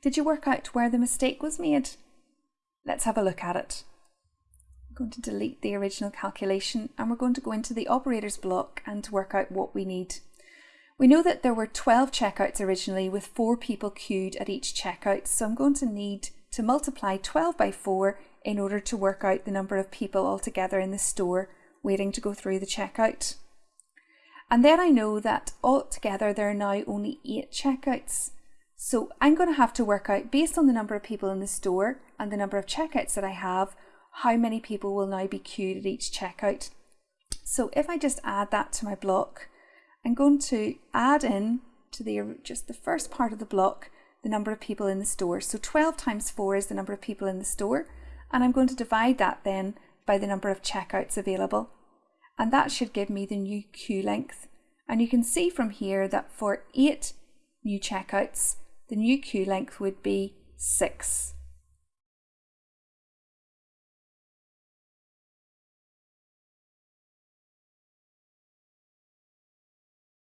Did you work out where the mistake was made? Let's have a look at it. I'm going to delete the original calculation and we're going to go into the operators block and work out what we need. We know that there were 12 checkouts originally with four people queued at each checkout, so I'm going to need to multiply 12 by 4 in order to work out the number of people altogether in the store waiting to go through the checkout. And then I know that altogether there are now only 8 checkouts. So I'm going to have to work out, based on the number of people in the store and the number of checkouts that I have, how many people will now be queued at each checkout. So if I just add that to my block, I'm going to add in to the just the first part of the block the number of people in the store. So 12 times 4 is the number of people in the store and I'm going to divide that then by the number of checkouts available and that should give me the new queue length. And you can see from here that for 8 new checkouts the new queue length would be 6.